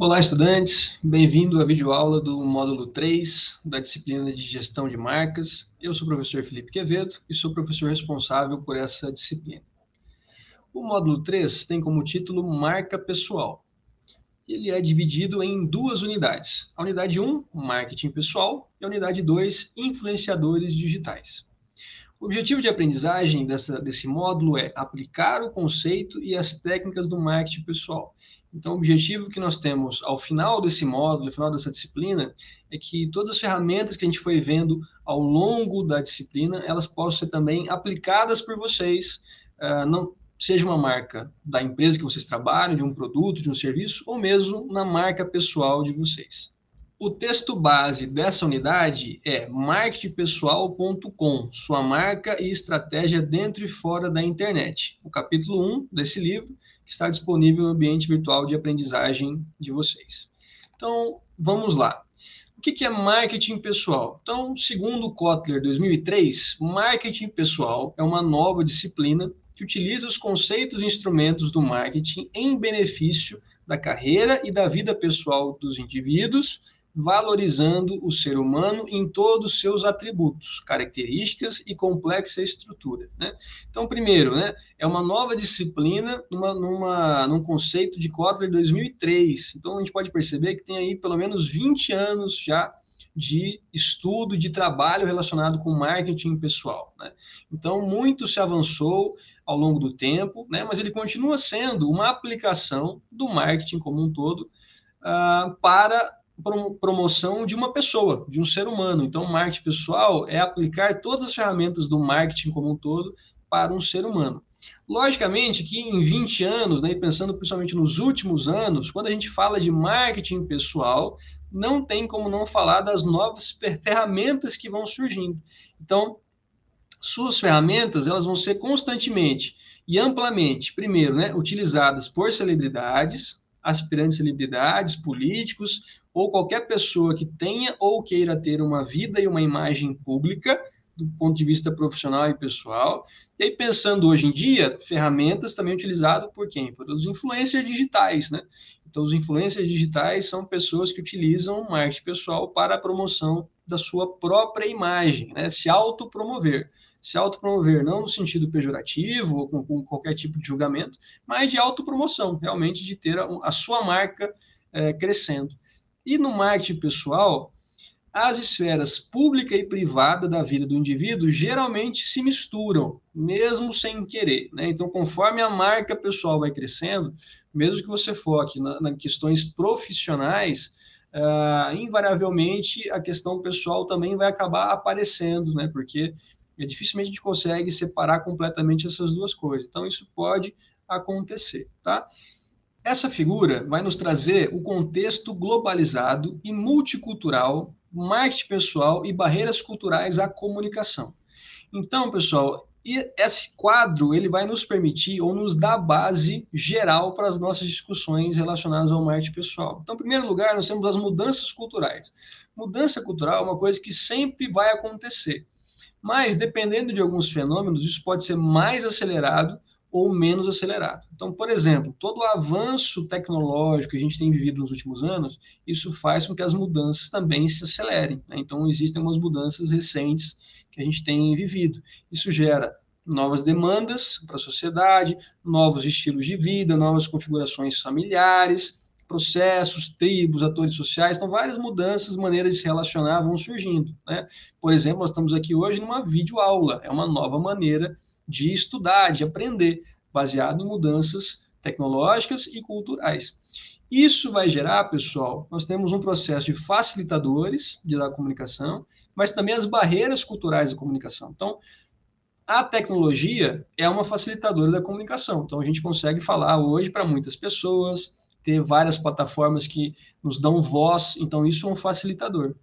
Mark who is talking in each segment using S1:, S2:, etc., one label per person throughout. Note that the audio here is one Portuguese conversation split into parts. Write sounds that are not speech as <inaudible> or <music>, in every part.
S1: Olá, estudantes. Bem-vindo à videoaula do módulo 3 da disciplina de Gestão de Marcas. Eu sou o professor Felipe Quevedo e sou professor responsável por essa disciplina. O módulo 3 tem como título Marca Pessoal. Ele é dividido em duas unidades. A unidade 1, Marketing Pessoal, e a unidade 2, Influenciadores Digitais. O objetivo de aprendizagem dessa, desse módulo é aplicar o conceito e as técnicas do marketing pessoal. Então, o objetivo que nós temos ao final desse módulo, ao final dessa disciplina, é que todas as ferramentas que a gente foi vendo ao longo da disciplina, elas possam ser também aplicadas por vocês, uh, não, seja uma marca da empresa que vocês trabalham, de um produto, de um serviço, ou mesmo na marca pessoal de vocês. O texto base dessa unidade é marketingpessoal.com, sua marca e estratégia dentro e fora da internet. O capítulo 1 desse livro, que está disponível no ambiente virtual de aprendizagem de vocês. Então, vamos lá. O que é marketing pessoal? Então, segundo Kotler 2003, marketing pessoal é uma nova disciplina que utiliza os conceitos e instrumentos do marketing em benefício da carreira e da vida pessoal dos indivíduos valorizando o ser humano em todos os seus atributos, características e complexa estrutura. Né? Então, primeiro, né, é uma nova disciplina numa, numa, num conceito de Kotler 2003. Então, a gente pode perceber que tem aí pelo menos 20 anos já de estudo, de trabalho relacionado com marketing pessoal. Né? Então, muito se avançou ao longo do tempo, né? mas ele continua sendo uma aplicação do marketing como um todo uh, para promoção de uma pessoa, de um ser humano. Então, marketing pessoal é aplicar todas as ferramentas do marketing como um todo para um ser humano. Logicamente que em 20 anos, né, pensando principalmente nos últimos anos, quando a gente fala de marketing pessoal, não tem como não falar das novas <laughs> ferramentas que vão surgindo. Então, suas ferramentas elas vão ser constantemente e amplamente, primeiro, né, utilizadas por celebridades, aspirantes celebridades, políticos ou qualquer pessoa que tenha ou queira ter uma vida e uma imagem pública do ponto de vista profissional e pessoal. E aí, pensando hoje em dia, ferramentas também utilizadas por quem? Por os influencers digitais, né? Então, os influencers digitais são pessoas que utilizam marketing pessoal para a promoção da sua própria imagem, né? Se autopromover. Se autopromover não no sentido pejorativo ou com, com qualquer tipo de julgamento, mas de autopromoção, realmente de ter a, a sua marca é, crescendo. E no marketing pessoal, as esferas pública e privada da vida do indivíduo geralmente se misturam, mesmo sem querer. Né? Então, conforme a marca pessoal vai crescendo, mesmo que você foque nas na questões profissionais, uh, invariavelmente a questão pessoal também vai acabar aparecendo, né? porque é, dificilmente a gente consegue separar completamente essas duas coisas. Então, isso pode acontecer. Tá? Essa figura vai nos trazer o contexto globalizado e multicultural marketing pessoal e barreiras culturais à comunicação. Então, pessoal, esse quadro ele vai nos permitir ou nos dar base geral para as nossas discussões relacionadas ao marketing pessoal. Então, em primeiro lugar, nós temos as mudanças culturais. Mudança cultural é uma coisa que sempre vai acontecer, mas dependendo de alguns fenômenos, isso pode ser mais acelerado ou menos acelerado. Então, por exemplo, todo o avanço tecnológico que a gente tem vivido nos últimos anos, isso faz com que as mudanças também se acelerem. Né? Então, existem umas mudanças recentes que a gente tem vivido. Isso gera novas demandas para a sociedade, novos estilos de vida, novas configurações familiares, processos, tribos, atores sociais, então várias mudanças, maneiras de se relacionar vão surgindo. Né? Por exemplo, nós estamos aqui hoje numa videoaula, é uma nova maneira de estudar, de aprender, baseado em mudanças tecnológicas e culturais. Isso vai gerar, pessoal, nós temos um processo de facilitadores de da comunicação, mas também as barreiras culturais da comunicação. Então, a tecnologia é uma facilitadora da comunicação. Então, a gente consegue falar hoje para muitas pessoas, ter várias plataformas que nos dão voz, então isso é um facilitador.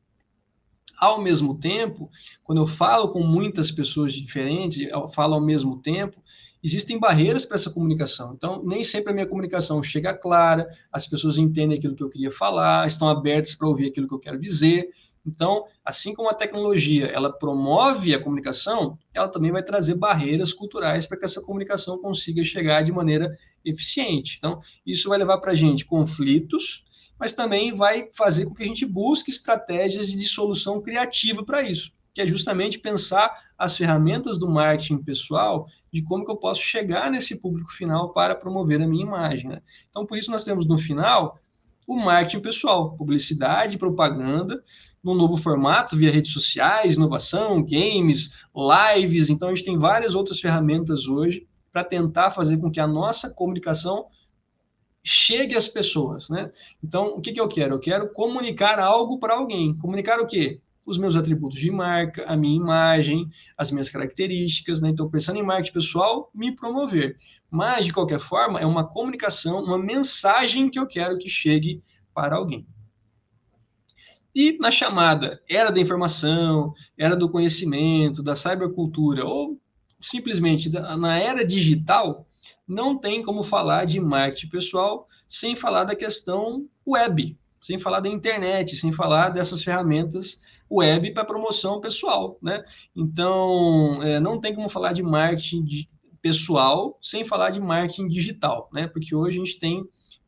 S1: Ao mesmo tempo, quando eu falo com muitas pessoas diferentes, eu falo ao mesmo tempo, existem barreiras para essa comunicação. Então, nem sempre a minha comunicação chega clara, as pessoas entendem aquilo que eu queria falar, estão abertas para ouvir aquilo que eu quero dizer. Então, assim como a tecnologia ela promove a comunicação, ela também vai trazer barreiras culturais para que essa comunicação consiga chegar de maneira eficiente. Então, isso vai levar para a gente conflitos mas também vai fazer com que a gente busque estratégias de solução criativa para isso, que é justamente pensar as ferramentas do marketing pessoal de como que eu posso chegar nesse público final para promover a minha imagem. Né? Então, por isso nós temos no final o marketing pessoal, publicidade, propaganda, num novo formato, via redes sociais, inovação, games, lives. Então, a gente tem várias outras ferramentas hoje para tentar fazer com que a nossa comunicação chegue às pessoas, né? Então, o que, que eu quero? Eu quero comunicar algo para alguém. Comunicar o quê? Os meus atributos de marca, a minha imagem, as minhas características, né? Então, pensando em marketing pessoal, me promover. Mas, de qualquer forma, é uma comunicação, uma mensagem que eu quero que chegue para alguém. E na chamada era da informação, era do conhecimento, da cybercultura, ou simplesmente na era digital, não tem como falar de marketing pessoal sem falar da questão web, sem falar da internet, sem falar dessas ferramentas web para promoção pessoal, né? Então, é, não tem como falar de marketing de, pessoal sem falar de marketing digital, né? Porque hoje a gente tem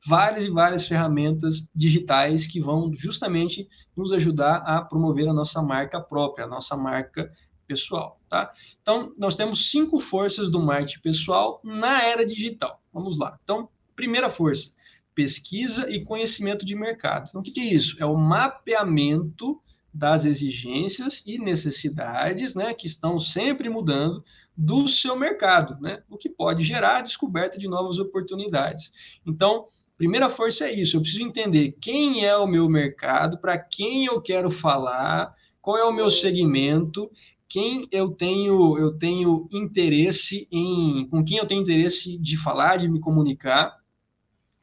S1: várias e várias ferramentas digitais que vão justamente nos ajudar a promover a nossa marca própria, a nossa marca pessoal, tá? Então, nós temos cinco forças do marketing pessoal na era digital. Vamos lá. Então, primeira força, pesquisa e conhecimento de mercado. Então, o que é isso? É o mapeamento das exigências e necessidades, né, que estão sempre mudando do seu mercado, né, o que pode gerar a descoberta de novas oportunidades. Então, primeira força é isso, eu preciso entender quem é o meu mercado, para quem eu quero falar, qual é o meu segmento quem eu tenho eu tenho interesse em com quem eu tenho interesse de falar, de me comunicar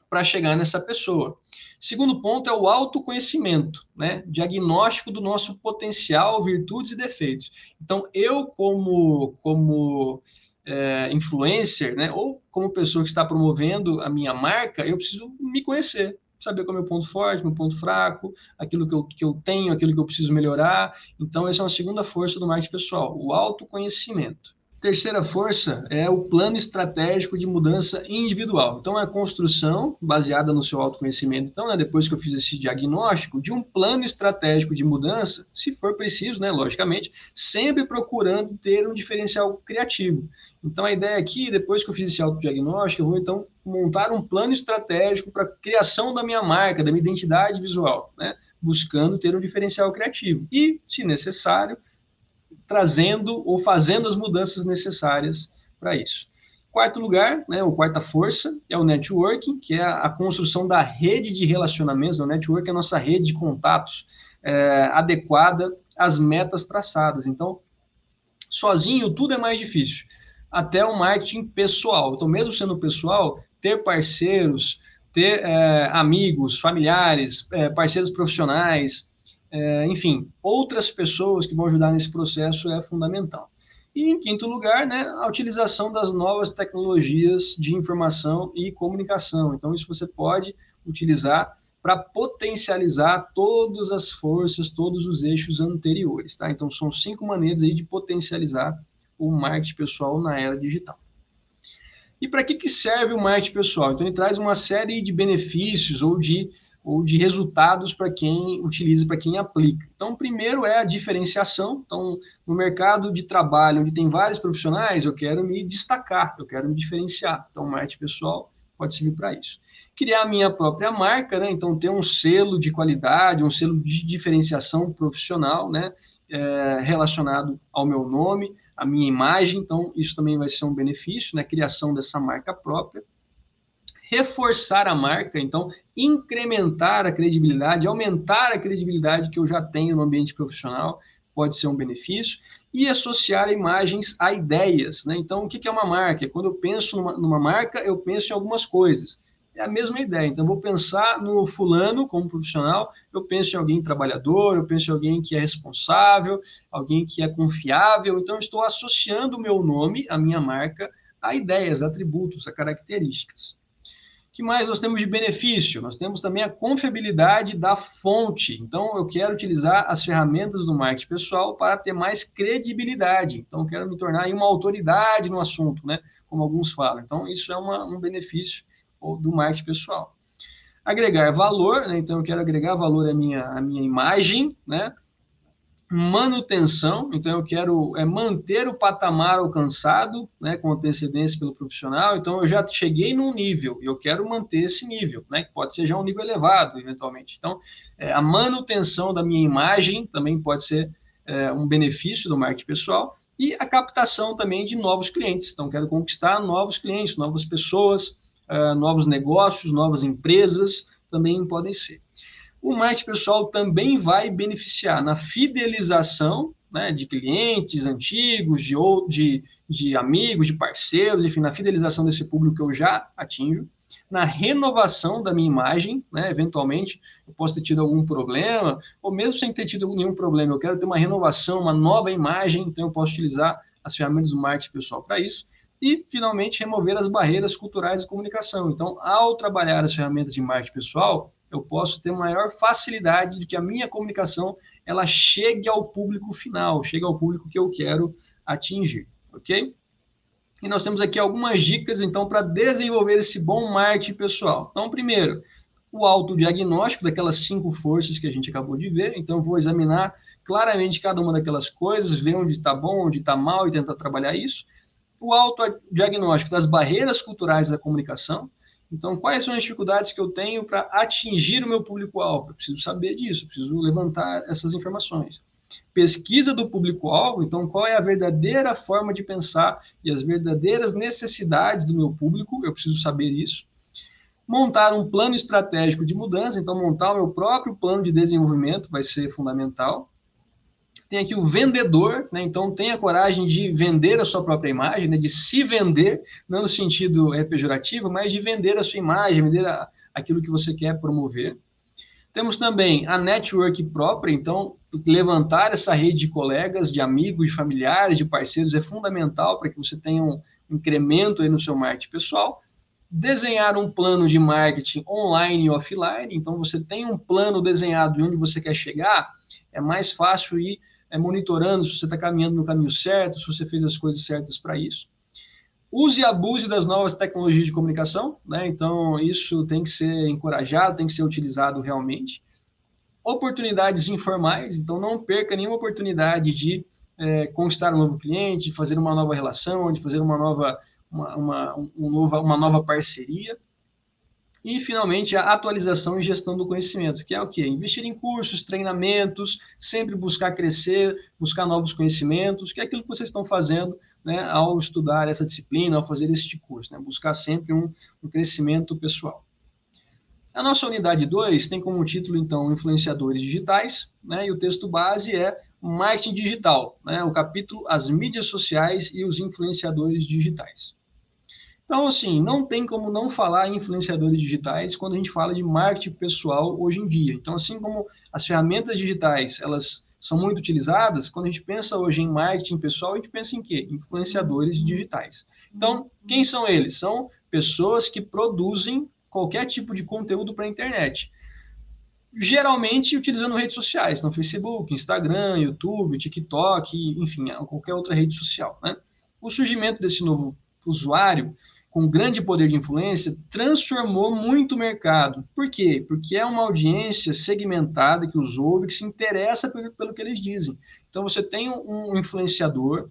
S1: para chegar nessa pessoa. Segundo ponto é o autoconhecimento, né? Diagnóstico do nosso potencial, virtudes e defeitos. Então, eu como como é, influencer, né? Ou como pessoa que está promovendo a minha marca, eu preciso me conhecer saber qual é o meu ponto forte, meu ponto fraco, aquilo que eu, que eu tenho, aquilo que eu preciso melhorar. Então, essa é uma segunda força do marketing pessoal, o autoconhecimento. Terceira força é o plano estratégico de mudança individual. Então, é a construção baseada no seu autoconhecimento. Então, né, depois que eu fiz esse diagnóstico, de um plano estratégico de mudança, se for preciso, né, logicamente, sempre procurando ter um diferencial criativo. Então, a ideia aqui, depois que eu fiz esse autodiagnóstico, eu vou então montar um plano estratégico para a criação da minha marca, da minha identidade visual, né, buscando ter um diferencial criativo. E, se necessário, trazendo ou fazendo as mudanças necessárias para isso. Quarto lugar, né, ou quarta força, é o networking, que é a, construção da rede de relacionamentos. O network é a nossa rede de contatos é, adequada às metas traçadas. Então, sozinho tudo é mais difícil, até o marketing pessoal. Então, mesmo sendo pessoal, ter parceiros, ter é, amigos, familiares, é, parceiros profissionais, é, enfim, outras pessoas que vão ajudar nesse processo é fundamental. E, em quinto lugar, né, a utilização das novas tecnologias de informação e comunicação. Então, isso você pode utilizar para potencializar todas as forças, todos os eixos anteriores. Tá? Então, são cinco maneiras aí de potencializar o marketing pessoal na era digital. E para que, que serve o marketing pessoal? Então, ele traz uma série de benefícios ou de ou de resultados para quem utiliza, para quem aplica. Então, primeiro é a diferenciação. Então, no mercado de trabalho, onde tem vários profissionais, eu quero me destacar, eu quero me diferenciar. Então, marketing pessoal pode servir para isso. Criar a minha própria marca, né? Então, ter um selo de qualidade, um selo de diferenciação profissional, né? É, relacionado ao meu nome, à minha imagem. Então, isso também vai ser um benefício, né? Criação dessa marca própria reforçar a marca, então incrementar a credibilidade, aumentar a credibilidade que eu já tenho no ambiente profissional, pode ser um benefício, e associar imagens a ideias. Né? Então, o que é uma marca? Quando eu penso numa, numa marca, eu penso em algumas coisas. É a mesma ideia. Então, eu vou pensar no fulano como profissional, eu penso em alguém trabalhador, eu penso em alguém que é responsável, alguém que é confiável. Então, eu estou associando o meu nome, a minha marca, a ideias, atributos, a características que mais nós temos de benefício? Nós temos também a confiabilidade da fonte. Então, eu quero utilizar as ferramentas do marketing pessoal para ter mais credibilidade. Então, eu quero me tornar uma autoridade no assunto, né? Como alguns falam. Então, isso é uma, um benefício do marketing pessoal. Agregar valor, né? então eu quero agregar valor à minha, à minha imagem, né? Manutenção, então eu quero é, manter o patamar alcançado, né, com antecedência pelo profissional, então eu já cheguei num nível, e eu quero manter esse nível, né, que pode ser já um nível elevado, eventualmente. Então, é, a manutenção da minha imagem também pode ser é, um benefício do marketing pessoal, e a captação também de novos clientes, então quero conquistar novos clientes, novas pessoas, uh, novos negócios, novas empresas, também podem ser o marketing pessoal também vai beneficiar na fidelização né, de clientes antigos, de, de, de amigos, de parceiros, enfim, na fidelização desse público que eu já atinjo, na renovação da minha imagem, né, eventualmente eu posso ter tido algum problema, ou mesmo sem ter tido nenhum problema, eu quero ter uma renovação, uma nova imagem, então eu posso utilizar as ferramentas do marketing pessoal para isso. E, finalmente, remover as barreiras culturais de comunicação. Então, ao trabalhar as ferramentas de marketing pessoal, eu posso ter maior facilidade de que a minha comunicação ela chegue ao público final, chegue ao público que eu quero atingir, ok? E nós temos aqui algumas dicas, então, para desenvolver esse bom marketing pessoal. Então, primeiro, o autodiagnóstico daquelas cinco forças que a gente acabou de ver. Então, vou examinar claramente cada uma daquelas coisas, ver onde está bom, onde está mal e tentar trabalhar isso. O autodiagnóstico das barreiras culturais da comunicação. Então, quais são as dificuldades que eu tenho para atingir o meu público-alvo? Eu preciso saber disso, preciso levantar essas informações. Pesquisa do público-alvo, então, qual é a verdadeira forma de pensar e as verdadeiras necessidades do meu público? Eu preciso saber isso. Montar um plano estratégico de mudança, então, montar o meu próprio plano de desenvolvimento vai ser fundamental tem aqui o vendedor, né? então tenha coragem de vender a sua própria imagem, né? de se vender, não no sentido é, pejorativo, mas de vender a sua imagem, vender a, aquilo que você quer promover. Temos também a network própria, então levantar essa rede de colegas, de amigos, de familiares, de parceiros é fundamental para que você tenha um incremento aí no seu marketing pessoal. Desenhar um plano de marketing online e offline, então você tem um plano desenhado de onde você quer chegar, é mais fácil ir é, monitorando se você está caminhando no caminho certo, se você fez as coisas certas para isso. Use e abuse das novas tecnologias de comunicação, né? então isso tem que ser encorajado, tem que ser utilizado realmente. Oportunidades informais, então não perca nenhuma oportunidade de é, conquistar um novo cliente, de fazer uma nova relação, de fazer uma nova, uma, uma, um nova, uma nova parceria. E, finalmente, a atualização e gestão do conhecimento, que é o quê? Investir em cursos, treinamentos, sempre buscar crescer, buscar novos conhecimentos, que é aquilo que vocês estão fazendo né, ao estudar essa disciplina, ao fazer este curso, né? buscar sempre um, um crescimento pessoal. A nossa unidade 2 tem como título, então, Influenciadores Digitais, né, e o texto base é Marketing Digital, né, o capítulo As Mídias Sociais e os Influenciadores Digitais. Então, assim, não tem como não falar em influenciadores digitais quando a gente fala de marketing pessoal hoje em dia. Então, assim como as ferramentas digitais, elas são muito utilizadas, quando a gente pensa hoje em marketing pessoal, a gente pensa em quê? Influenciadores digitais. Então, quem são eles? São pessoas que produzem qualquer tipo de conteúdo para a internet. Geralmente utilizando redes sociais, no Facebook, Instagram, YouTube, TikTok, enfim, qualquer outra rede social. Né? O surgimento desse novo usuário com grande poder de influência transformou muito o mercado. Por quê? Porque é uma audiência segmentada que os ouve, que se interessa pelo, pelo que eles dizem. Então você tem um influenciador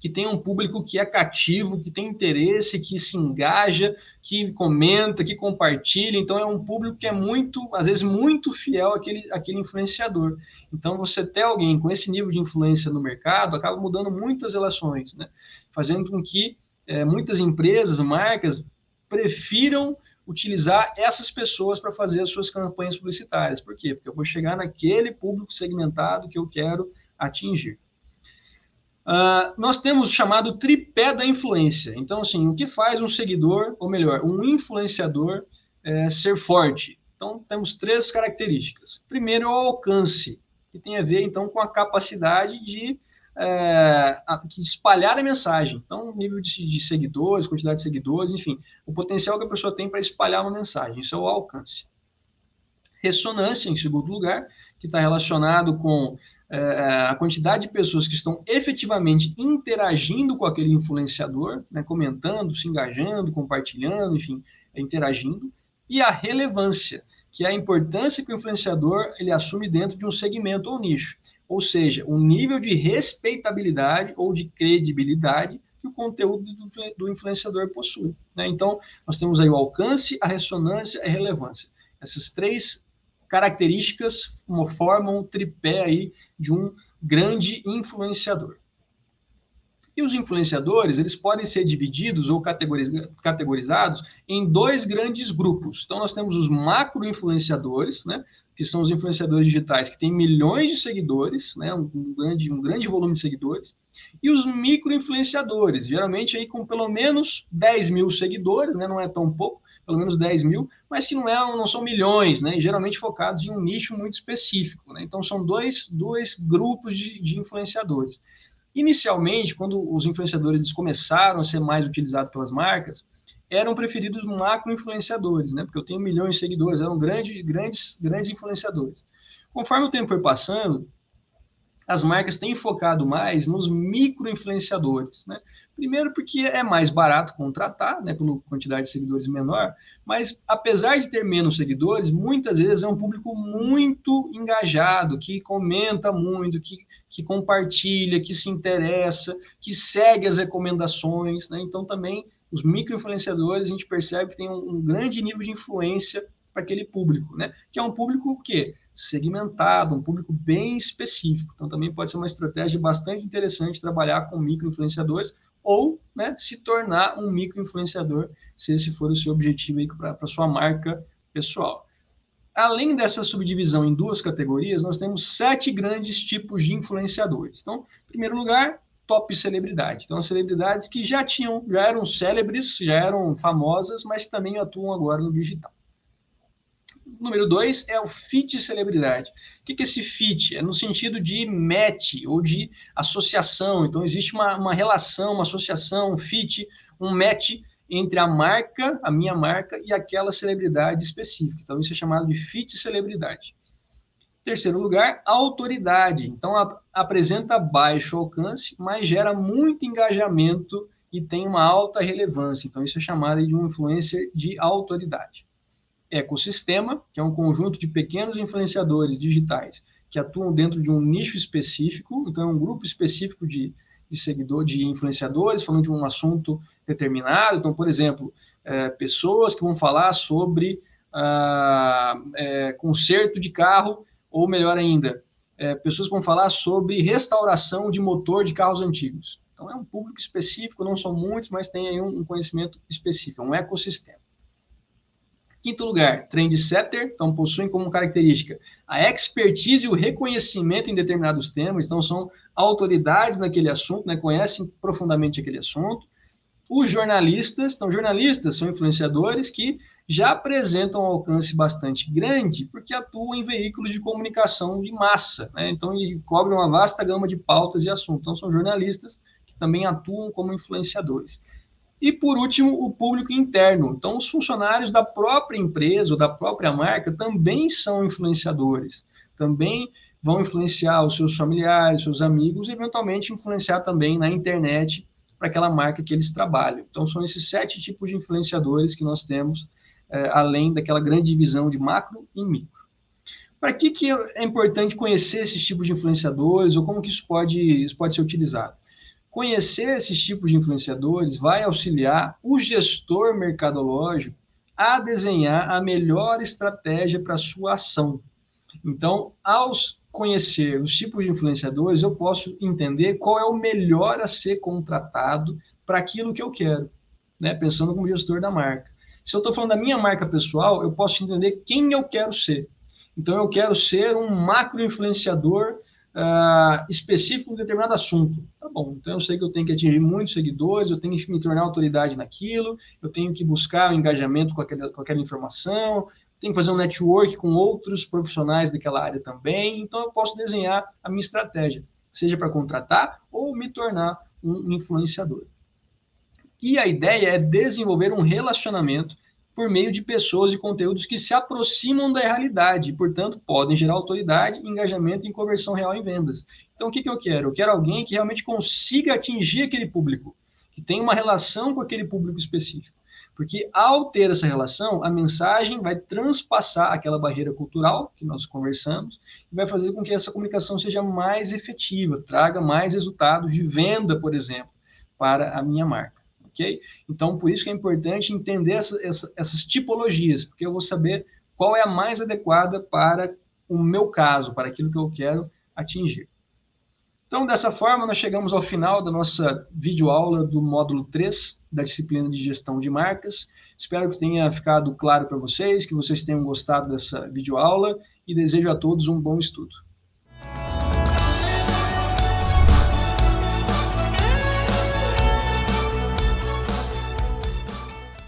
S1: que tem um público que é cativo, que tem interesse, que se engaja, que comenta, que compartilha. Então, é um público que é muito, às vezes, muito fiel àquele, àquele influenciador. Então, você ter alguém com esse nível de influência no mercado acaba mudando muitas relações, né? fazendo com que é, muitas empresas, marcas, prefiram utilizar essas pessoas para fazer as suas campanhas publicitárias. Por quê? Porque eu vou chegar naquele público segmentado que eu quero atingir. Uh, nós temos o chamado tripé da influência. Então, assim, o que faz um seguidor, ou melhor, um influenciador é, ser forte? Então, temos três características. Primeiro, é o alcance, que tem a ver, então, com a capacidade de é, que espalhar a mensagem. Então, nível de, de, seguidores, quantidade de seguidores, enfim, o potencial que a pessoa tem para espalhar uma mensagem. Isso é o alcance. Ressonância, em segundo lugar, que está relacionado com é, a quantidade de pessoas que estão efetivamente interagindo com aquele influenciador, né, comentando, se engajando, compartilhando, enfim, interagindo. e a relevância, que é a importância que o influenciador ele assume dentro de um segmento ou nicho, ou seja, o nível de respeitabilidade ou de credibilidade que o conteúdo do, do influenciador possui. Né? Então, nós temos aí o alcance, a ressonância e a relevância. Essas três características formam um tripé aí de um grande influenciador. E os influenciadores, eles podem ser divididos ou categorizados em dois grandes grupos. Então, nós temos os macro-influenciadores, né, que são os influenciadores digitais que têm milhões de seguidores, né, um, grande, um grande volume de seguidores, e os micro-influenciadores, geralmente aí com pelo menos 10 mil seguidores, né, não é tão pouco, pelo menos 10 mil, mas que não, é, não são milhões, né, e geralmente focados em um nicho muito específico. Né, então, são dois, dois grupos de, de influenciadores. Inicialmente, quando os influenciadores começaram a ser mais utilizados pelas marcas, eram preferidos macro-influenciadores, né? Porque eu tenho milhões de seguidores, eram grandes, grandes, grandes influenciadores. Conforme o tempo foi passando, as marcas têm focado mais nos micro-influenciadores. Né? Primeiro, porque é mais barato contratar, né, pela quantidade de seguidores menor, mas apesar de ter menos seguidores, muitas vezes é um público muito engajado, que comenta muito, que, que compartilha, que se interessa, que segue as recomendações. Né? Então, também, os micro-influenciadores, a gente percebe que tem um, um grande nível de influência para aquele público, né? Que é um público que segmentado, um público bem específico. Então também pode ser uma estratégia bastante interessante trabalhar com micro-influenciadores ou, né, se tornar um micro-influenciador, se esse for o seu objetivo para a sua marca pessoal. Além dessa subdivisão em duas categorias, nós temos sete grandes tipos de influenciadores. Então, em primeiro lugar, top celebridade. Então, celebridades que já tinham, já eram célebres, já eram famosas, mas também atuam agora no digital número dois é o fit celebridade. O que é esse fit? É no sentido de match ou de associação. Então, existe uma, uma relação, uma associação, um fit, um match entre a marca, a minha marca, e aquela celebridade específica. Então, isso é chamado de fit celebridade. Terceiro lugar, autoridade. Então, a, apresenta baixo alcance, mas gera muito engajamento e tem uma alta relevância. Então, isso é chamado de um influencer de autoridade ecossistema, que é um conjunto de pequenos influenciadores digitais que atuam dentro de um nicho específico, então é um grupo específico de, de seguidor, de influenciadores falando de um assunto determinado. Então, por exemplo, é, pessoas que vão falar sobre ah, é, conserto de carro, ou melhor ainda, é, pessoas que vão falar sobre restauração de motor de carros antigos. Então, é um público específico, não são muitos, mas tem aí um, um conhecimento específico, um ecossistema. Quinto lugar, trendsetter, então possuem como característica a expertise e o reconhecimento em determinados temas, então são autoridades naquele assunto, né, conhecem profundamente aquele assunto. Os jornalistas, então jornalistas são influenciadores que já apresentam um alcance bastante grande porque atuam em veículos de comunicação de massa, né, então e cobrem uma vasta gama de pautas e assuntos. Então são jornalistas que também atuam como influenciadores. E, por último, o público interno. Então, os funcionários da própria empresa ou da própria marca também são influenciadores, também vão influenciar os seus familiares, seus amigos, e eventualmente influenciar também na internet para aquela marca que eles trabalham. Então, são esses sete tipos de influenciadores que nós temos, é, além daquela grande divisão de macro e micro. Para que, que é importante conhecer esses tipos de influenciadores ou como que isso pode, isso pode ser utilizado? Conhecer esses tipos de influenciadores vai auxiliar o gestor mercadológico a desenhar a melhor estratégia para sua ação. Então, ao conhecer os tipos de influenciadores, eu posso entender qual é o melhor a ser contratado para aquilo que eu quero, né? pensando como gestor da marca. Se eu estou falando da minha marca pessoal, eu posso entender quem eu quero ser. Então, eu quero ser um macro influenciador uh, específico um determinado assunto. Tá bom, então eu sei que eu tenho que atingir muitos seguidores, eu tenho que me tornar autoridade naquilo, eu tenho que buscar o um engajamento com aquela, com aquela informação, tenho que fazer um network com outros profissionais daquela área também, então eu posso desenhar a minha estratégia, seja para contratar ou me tornar um influenciador. E a ideia é desenvolver um relacionamento por meio de pessoas e conteúdos que se aproximam da realidade, e, portanto, podem gerar autoridade, engajamento e conversão real em vendas. Então, o que, que eu quero? Eu quero alguém que realmente consiga atingir aquele público, que tenha uma relação com aquele público específico. Porque ao ter essa relação, a mensagem vai transpassar aquela barreira cultural que nós conversamos e vai fazer com que essa comunicação seja mais efetiva, traga mais resultados de venda, por exemplo, para a minha marca. Então, por isso que é importante entender essa, essa, essas tipologias, porque eu vou saber qual é a mais adequada para o meu caso, para aquilo que eu quero atingir. Então, dessa forma, nós chegamos ao final da nossa videoaula do módulo 3 da disciplina de gestão de marcas. Espero que tenha ficado claro para vocês, que vocês tenham gostado dessa videoaula e desejo a todos um bom estudo.